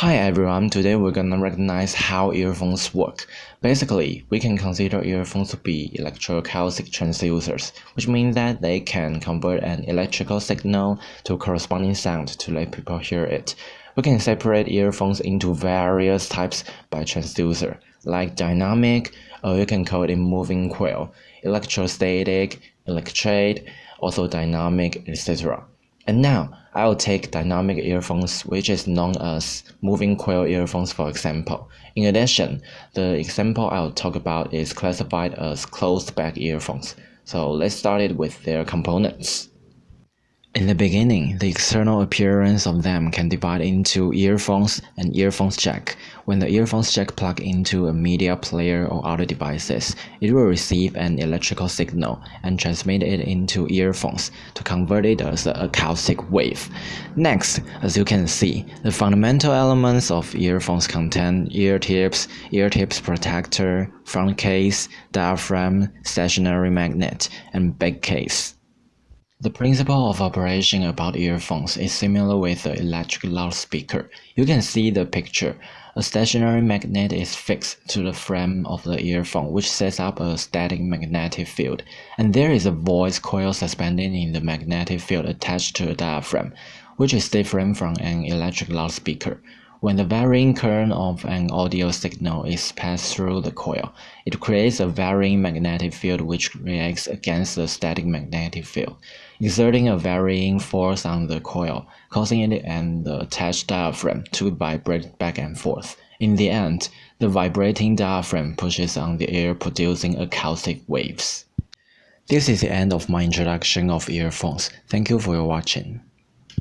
Hi everyone, today we're gonna recognize how earphones work. Basically, we can consider earphones to be electroacoustic transducers, which means that they can convert an electrical signal to corresponding sound to let people hear it. We can separate earphones into various types by transducer, like dynamic, or you can call it moving coil, electrostatic, electret, orthodynamic, etc. And now, I'll take dynamic earphones which is known as moving coil earphones for example. In addition, the example I'll talk about is classified as closed back earphones. So let's start it with their components. In the beginning, the external appearance of them can divide into earphones and earphones jack. When the earphones jack plug into a media player or other devices, it will receive an electrical signal and transmit it into earphones to convert it as an acoustic wave. Next, as you can see, the fundamental elements of earphones contain ear tips, ear tips protector, front case, diaphragm, stationary magnet, and back case. The principle of operation about earphones is similar with the electric loudspeaker. You can see the picture. A stationary magnet is fixed to the frame of the earphone which sets up a static magnetic field, and there is a voice coil suspended in the magnetic field attached to a diaphragm, which is different from an electric loudspeaker. When the varying current of an audio signal is passed through the coil, it creates a varying magnetic field which reacts against the static magnetic field, exerting a varying force on the coil, causing it and the attached diaphragm to vibrate back and forth. In the end, the vibrating diaphragm pushes on the air producing acoustic waves. This is the end of my introduction of earphones. Thank you for your watching.